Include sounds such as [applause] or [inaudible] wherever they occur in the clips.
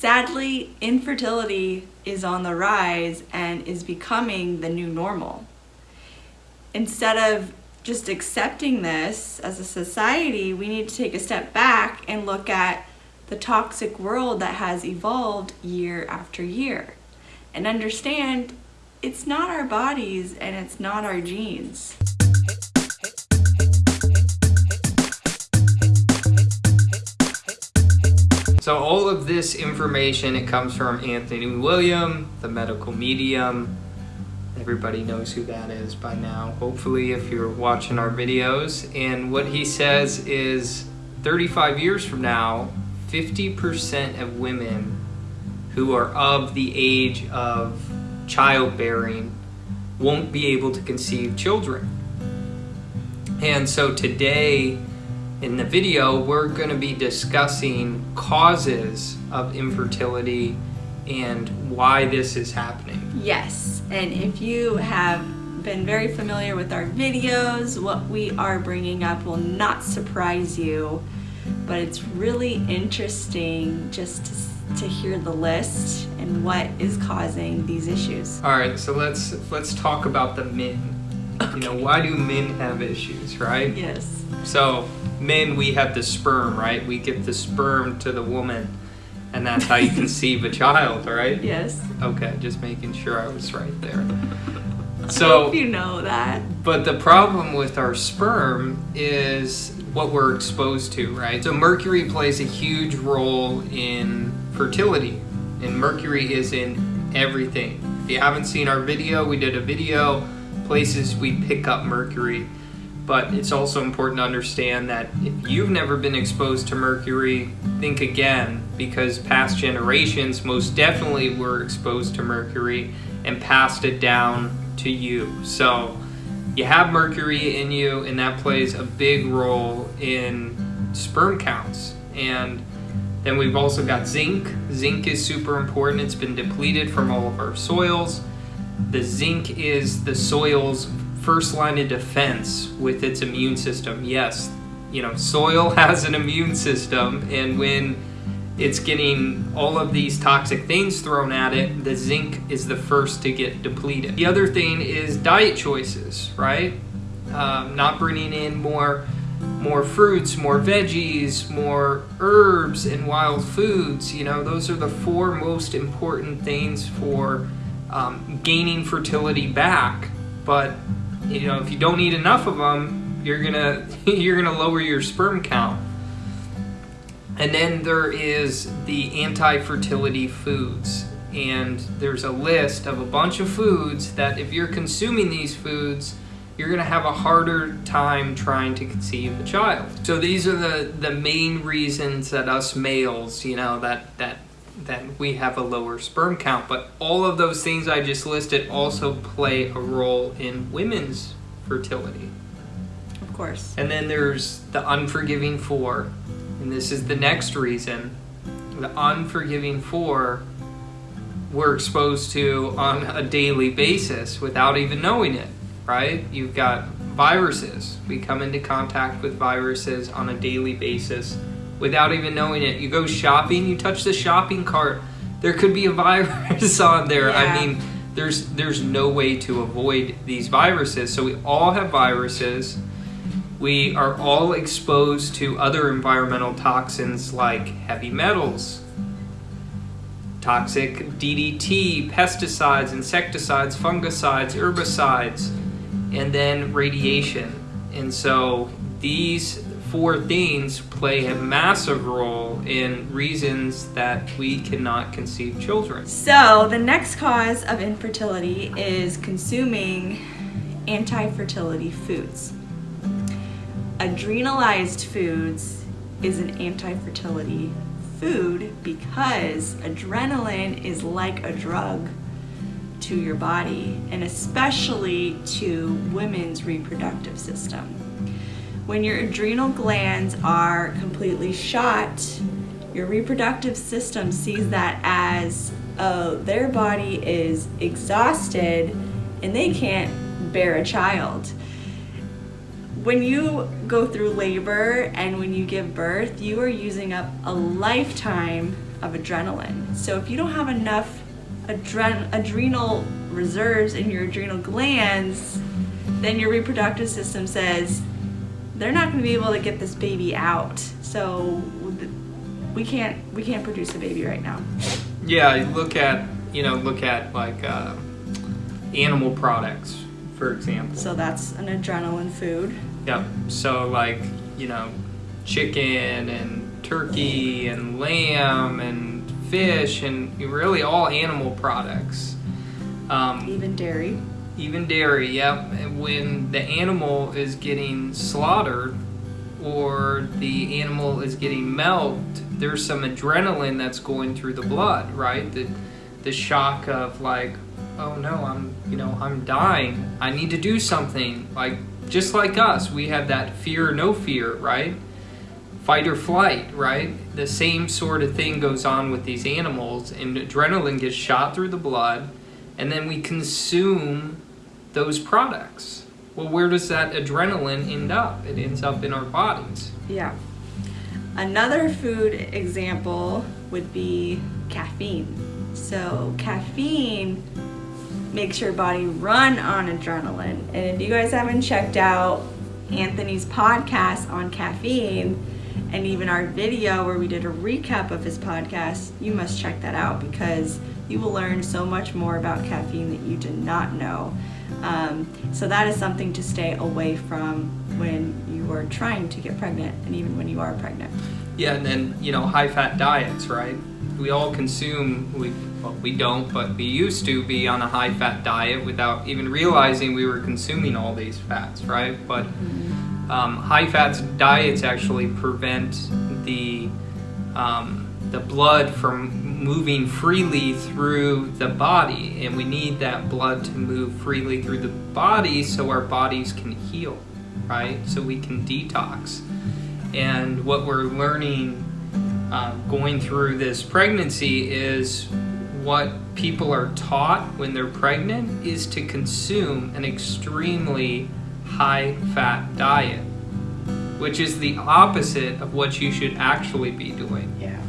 Sadly, infertility is on the rise and is becoming the new normal. Instead of just accepting this as a society, we need to take a step back and look at the toxic world that has evolved year after year and understand it's not our bodies and it's not our genes. So all of this information, it comes from Anthony William, the medical medium. Everybody knows who that is by now, hopefully if you're watching our videos. And what he says is 35 years from now, 50% of women who are of the age of childbearing won't be able to conceive children. And so today, in the video, we're going to be discussing causes of infertility and why this is happening. Yes, and if you have been very familiar with our videos, what we are bringing up will not surprise you, but it's really interesting just to, to hear the list and what is causing these issues. All right, so let's let's talk about the men. Okay. You know, why do men have issues, right? Yes. So men, we have the sperm, right? We give the sperm to the woman, and that's how you conceive a child, right? Yes. Okay, just making sure I was right there. [laughs] So, you know that. But the problem with our sperm is what we're exposed to, right? So mercury plays a huge role in fertility, and mercury is in everything. If you haven't seen our video, we did a video, places we pick up mercury but it's also important to understand that if you've never been exposed to mercury, think again because past generations most definitely were exposed to mercury and passed it down to you. So you have mercury in you and that plays a big role in sperm counts. And then we've also got zinc. Zinc is super important. It's been depleted from all of our soils. The zinc is the soil's first line of defense with its immune system. Yes, you know, soil [laughs] has an immune system, and when it's getting all of these toxic things thrown at it, the zinc is the first to get depleted. The other thing is diet choices, right? Um, not bringing in more more fruits, more veggies, more herbs and wild foods. You know, those are the four most important things for um, gaining fertility back. But you know, if you don't eat enough of them, you're gonna [laughs] you're gonna lower your sperm count. And then there is the anti-fertility foods. And there's a list of a bunch of foods that if you're consuming these foods, you're gonna have a harder time trying to conceive a child. So these are the, the main reasons that us males, you know, that, that then we have a lower sperm count. But all of those things I just listed also play a role in women's fertility. Of course. And then there's the unforgiving four. And this is the next reason. The unforgiving four we're exposed to on a daily basis without even knowing it, right? You've got viruses. We come into contact with viruses on a daily basis without even knowing it. You go shopping, you touch the shopping cart, there could be a [laughs] virus on there. Yeah. I mean, there's there's no way to avoid these viruses. So we all have viruses. We are all exposed to other environmental toxins like heavy metals, toxic DDT, pesticides, insecticides, fungicides, herbicides, and then radiation. And so these four things play a massive role in reasons that we cannot conceive children. So, the next cause of infertility is consuming anti fertility foods. Adrenalized foods is an anti fertility food because adrenaline is like a drug to your body and especially to women's reproductive system. When your adrenal glands are completely shot, your reproductive system sees that as oh, their body is exhausted and they can't bear a child. When you go through labor and when you give birth, you are using up a lifetime of adrenaline. So if you don't have enough adren- adrenal reserves in your adrenal glands, then your reproductive system says they're not going to be able to get this baby out. So we can't we can't produce a baby right now. Yeah, look at you know look at like uh, animal products, for example. So that's an adrenaline food. Yep. So like you know, chicken and turkey and lamb and fish and really all animal products. Um, even dairy. Even dairy, yep. When the animal is getting slaughtered or the animal is getting milked, there's some adrenaline that's going through the blood, right? The the shock of like, oh no, I'm you know I'm dying. I need to do something. Like just like us, we have that fear no fear, right? Fight or flight, right? The same sort of thing goes on with these animals, and adrenaline gets shot through the blood, and then we consume those products. Well, where does that adrenaline end up? It ends up in our bodies. Yeah. Another food example would be caffeine. So, caffeine makes your body run on adrenaline. And if you guys haven't checked out Anthony's podcast on caffeine and even our video where we did a recap of his podcast, you must check that out because you will learn so much more about caffeine that you did not know. Um, so that is something to stay away from when you are trying to get pregnant and even when you are pregnant. Yeah, and then, you know, high fat diets, right? We all consume, we well, we don't, but we used to be on a high fat diet without even realizing we were consuming all these fats, right? But mm-hmm. um, high fat diets actually prevent the um, the blood from moving freely through the body, and we need that blood to move freely through the body so our bodies can heal, right? So we can detox. And what we're learning uh, going through this pregnancy is what people are taught when they're pregnant is to consume an extremely high fat diet, which is the opposite of what you should actually be doing. Yeah.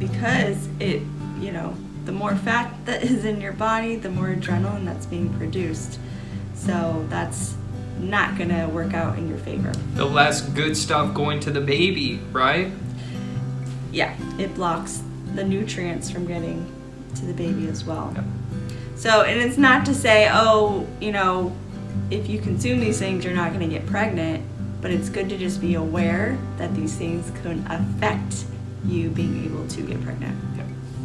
Because it, you know, the more fat that is in your body, the more adrenaline that's being produced. So that's not going to work out in your favor. The less good stuff going to the baby, right? Yeah, it blocks the nutrients from getting to the baby as well. So, and it's not to say, oh, you know, if you consume these things, you're not going to get pregnant, but it's good to just be aware that these things can affect you being able to get pregnant.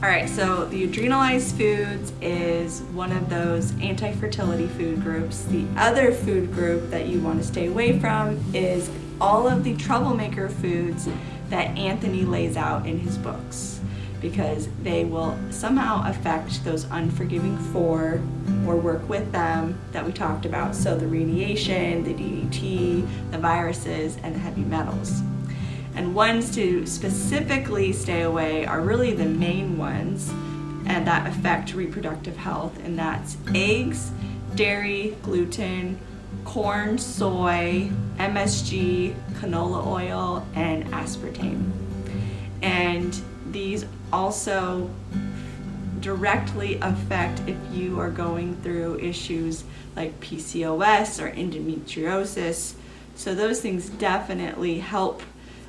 All right, so the adrenalized foods is one of those anti fertility food groups. The other food group that you want to stay away from is all of the troublemaker foods that Anthony lays out in his books because they will somehow affect those unforgiving four or work with them that we talked about. So the radiation, the DDT, the viruses, and the heavy metals. And ones to specifically stay away are really the main ones and that affect reproductive health, and that's eggs, dairy, gluten, corn, soy, MSG, canola oil, and aspartame. And these also directly affect if you are going through issues like PCOS or endometriosis. So those things definitely help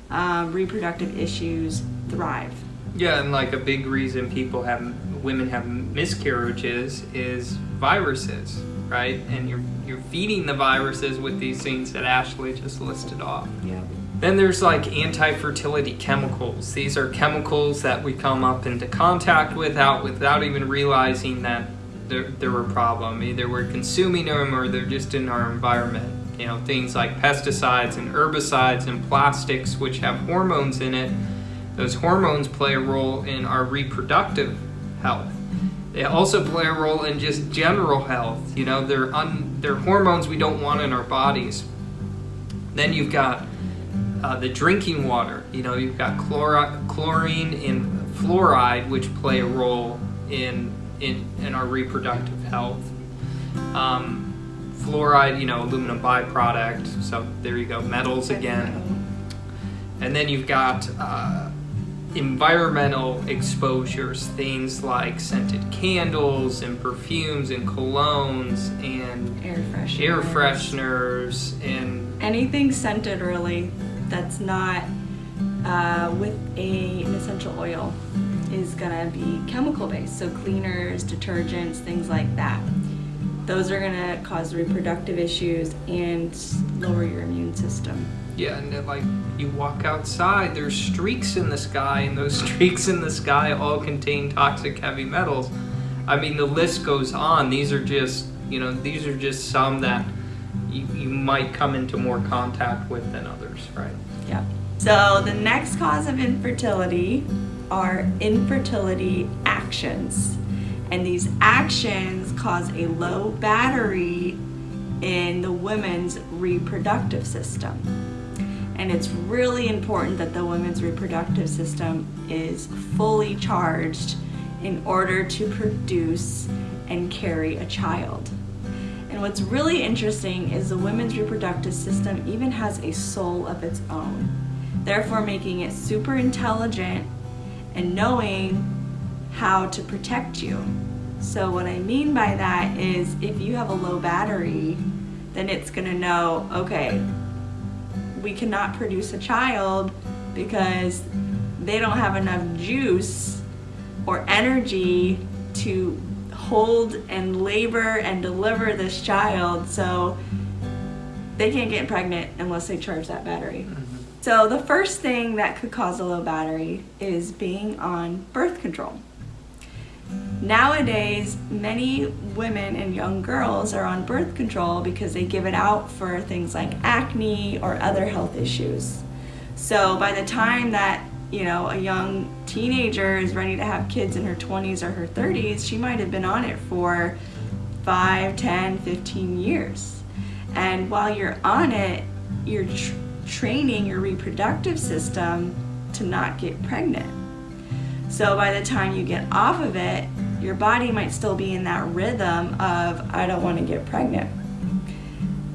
uh, reproductive issues thrive. Yeah, and like a big reason people have women have miscarriages is viruses, right? And you're you're feeding the viruses with these things that Ashley just listed off. Yeah. Then there's like anti-fertility chemicals. These are chemicals that we come up into contact with out without even realizing that they're, they're a problem. Either we're consuming them or they're just in our environment. You know, things like pesticides and herbicides and plastics, which have hormones in it. Those hormones play a role in our reproductive health. They also play a role in just general health. You know, they're un, they're hormones we don't want in our bodies. Then you've got uh, the drinking water. You know, you've got chlori- chlorine and fluoride, which play a role in in, in our reproductive health. Um, fluoride, you know, aluminum byproduct. So there you go, metals again. And then you've got uh, environmental exposures, things like scented candles and perfumes and colognes and Air fresheners. air fresheners and Anything scented really that's not uh, with a, an essential oil is gonna be chemical based. So cleaners, detergents, things like that. Those are gonna cause reproductive issues and lower your immune system. yeah, and then, like you walk outside, there's streaks in the sky, and those [laughs] streaks in the sky all contain toxic heavy metals. I mean, the list goes on. These are just, you know, these are just some that you, you might come into more contact with than others, right? Yep. So the next cause of infertility are infertility actions. And these actions cause a low battery in the woman's reproductive system. And it's really important that the woman's reproductive system is fully charged in order to produce and carry a child. And what's really interesting is the women's reproductive system even has a soul of its own, therefore making it super intelligent and knowing how to protect you. So, what I mean by that is if you have a low battery, then it's gonna know, okay, we cannot produce a child because they don't have enough juice or energy to hold and labor and deliver this child. So they can't get pregnant unless they charge that battery. Mm-hmm. So the first thing that could cause a low battery is being on birth control. Nowadays, many women and young girls are on birth control because they give it out for things like acne or other health issues. So by the time that you know a young teenager is ready to have kids in her 20s or her 30s, she might have been on it for 5, 10, 15 years. And while you're on it, you're tr- training your reproductive system to not get pregnant. So by the time you get off of it, your body might still be in that rhythm of, I don't want to get pregnant.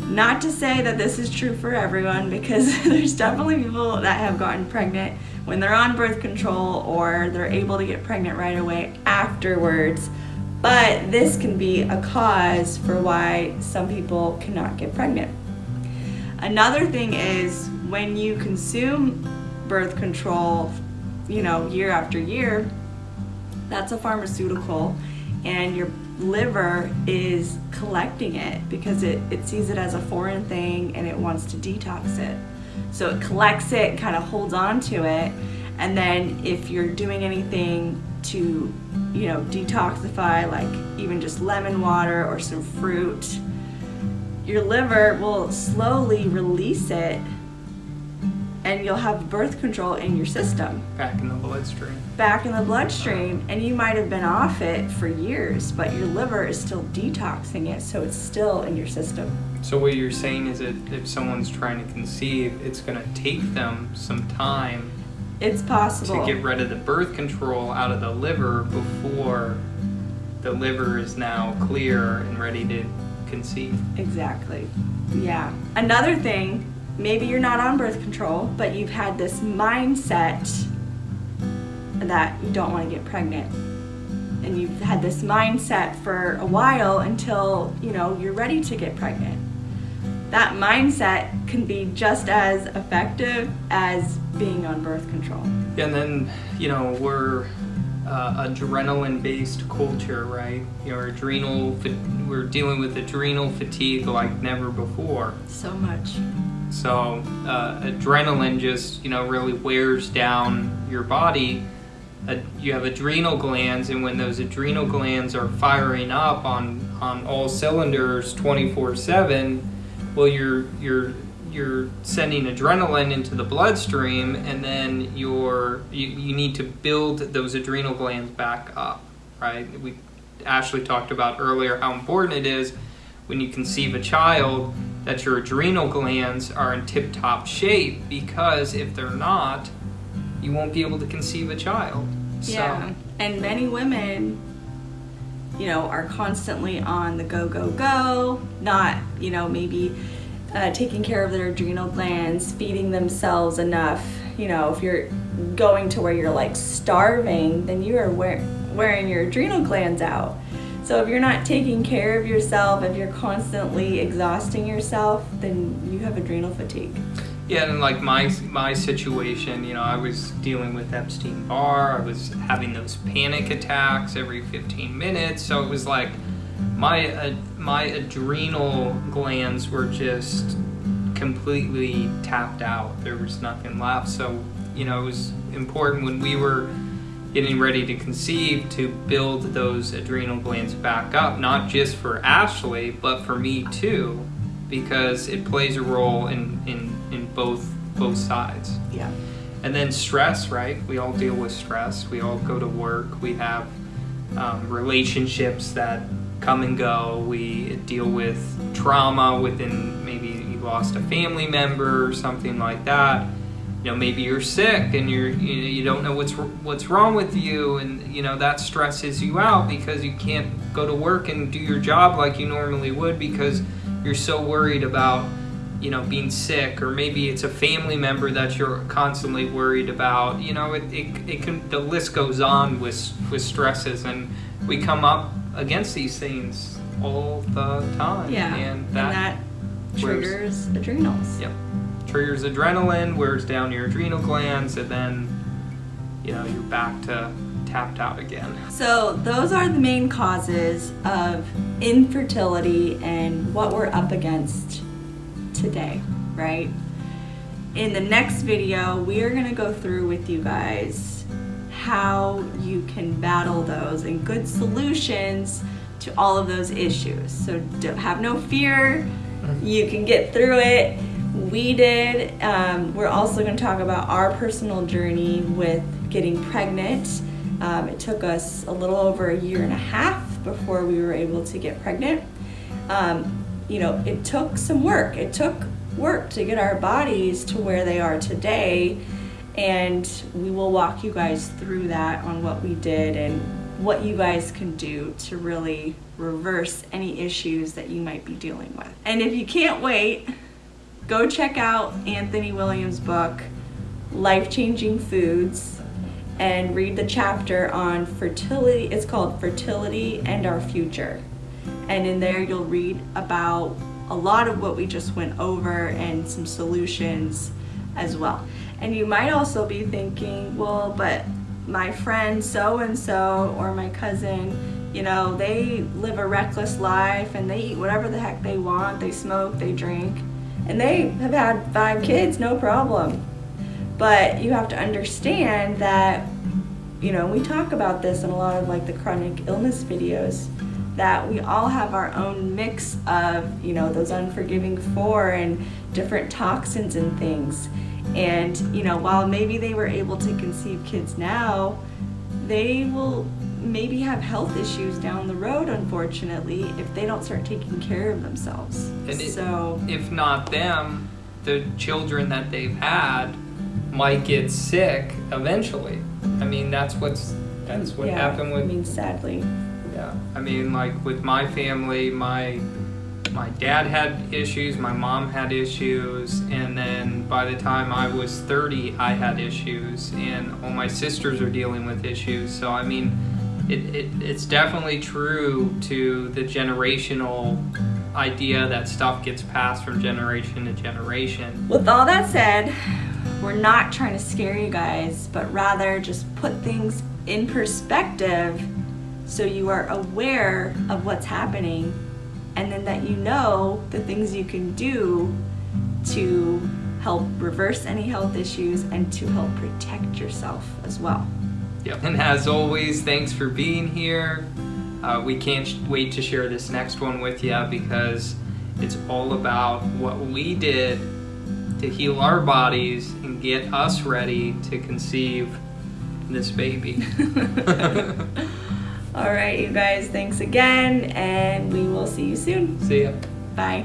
Not to say that this is true for everyone because [laughs] there's definitely people that have gotten pregnant when they're on birth control or they're able to get pregnant right away afterwards. But this can be a cause for why some people cannot get pregnant. Another thing is when you consume birth control, you know, year after year, that's a pharmaceutical and your liver is collecting it because it, it sees it as a foreign thing and it wants to detox it. So it collects it, kind of holds on to it, and then if you're doing anything to, you know, detoxify, like even just lemon water or some fruit, your liver will slowly release it and you'll have birth control in your system. Back in the bloodstream. back in the bloodstream and you might have been off it for years but your liver is still detoxing it so it's still in your system. So what you're saying is that if someone's trying to conceive, it's going to take them some time it's possible. to get rid of the birth control out of the liver before the liver is now clear and ready to conceive. exactly. Yeah. Another thing maybe you're not on birth control but you've had this mindset that you don't want to get pregnant and you've had this mindset for a while until you know you're ready to get pregnant that mindset can be just as effective as being on birth control And then, you know, we're uh, adrenaline based culture, right? You know, adrenal, we're dealing with adrenal fatigue like never before. so much So uh, adrenaline just you know really wears down your body. Uh, you have adrenal glands, and when those adrenal glands are firing up on on all cylinders 24/7, well, you're you're you're sending adrenaline into the bloodstream, and then you're you, you need to build those adrenal glands back up, right? We Ashley talked about earlier how important it is when you conceive a child that your adrenal glands are in tip top shape because if they're not, you won't be able to conceive a child. Yeah. So, And many women, you know, are constantly on the go, go, go, not, you know, maybe uh, taking care of their adrenal glands, feeding themselves enough. You know, if you're going to where you're like starving, then you are wear- wearing your adrenal glands out. So if you're not taking care of yourself, if you're constantly exhausting yourself, then you have adrenal fatigue. Yeah, and like my my situation, you know, I was dealing with Epstein Barr. I was having those panic attacks every 15 minutes. So it was like my uh, my adrenal glands were just completely tapped out. There was nothing left. So you know, it was important when we were getting ready to conceive to build those adrenal glands back up, not just for Ashley, but for me too, because it plays a role in, in, in both both sides. Yeah. And then stress, right? We all deal with stress. We all go to work. We have um, relationships that come and go. We deal with trauma within maybe you lost a family member or something like that you know maybe you're sick and you're you, know, you don't know what's what's wrong with you and you know that stresses you out because you can't go to work and do your job like you normally would because you're so worried about you know being sick or maybe it's a family member that you're constantly worried about you know it, it, it can the list goes on with with stresses and we come up against these things all the time Yeah. and that, and that triggers adrenals. Yep. Triggers adrenaline, wears down your adrenal glands, and then, you know, you're back to tapped out again. So, those are the main causes of infertility and what we're up against today, right? In the next video, we are going to go through with you guys how you can battle those and good solutions to all of those issues. So, don't have no fear, mm-hmm. you can get through it. We did. Um, we're also going to talk about our personal journey with getting pregnant. Um, it took us a little over a year and a half before we were able to get pregnant. Um, you know, it took some work. It took work to get our bodies to where they are today. And we will walk you guys through that on what we did and what you guys can do to really reverse any issues that you might be dealing with. And if you can't wait, go check out Anthony Williams' book, Life Changing Foods, and read the chapter on fertility. It's called Fertility and Our Future. And in there, you'll read about a lot of what we just went over and some solutions as well. And you might also be thinking, well, but my friend so and so or my cousin, you know, they live a reckless life and they eat whatever the heck they want, they smoke, they drink, and they have had five kids, no problem. But you have to understand that, you know, we talk about this in a lot of like the chronic illness videos that we all have our own mix of, you know, those unforgiving four and different toxins and things. And, you know, while maybe they were able to conceive kids now, they will maybe have health issues down the road, unfortunately, if they don't start taking care of themselves. And it- so, If not them, the children that they've had might get sick eventually. I mean, that's what's that's what yeah, happened with I mean, sadly. Yeah, I mean, like with my family, my my dad had issues, my mom had issues, and then by the time I was 30, I had issues, and all my sisters are dealing with issues. So I mean, it, it it's definitely true to the generational idea that stuff gets passed from generation to generation. With all that said, we're not trying to scare you guys, but rather just put things in perspective so you are aware of what's happening and then that you know the things you can do to help reverse any health issues and to help protect yourself as well. Yep. And as always, thanks for being here. Uh, we can't wait to share this next one with you because it's all about what we did to heal our bodies and get us ready to conceive this baby. [laughs] [laughs] All right, you guys, thanks again, and we will see you soon. See ya. Bye.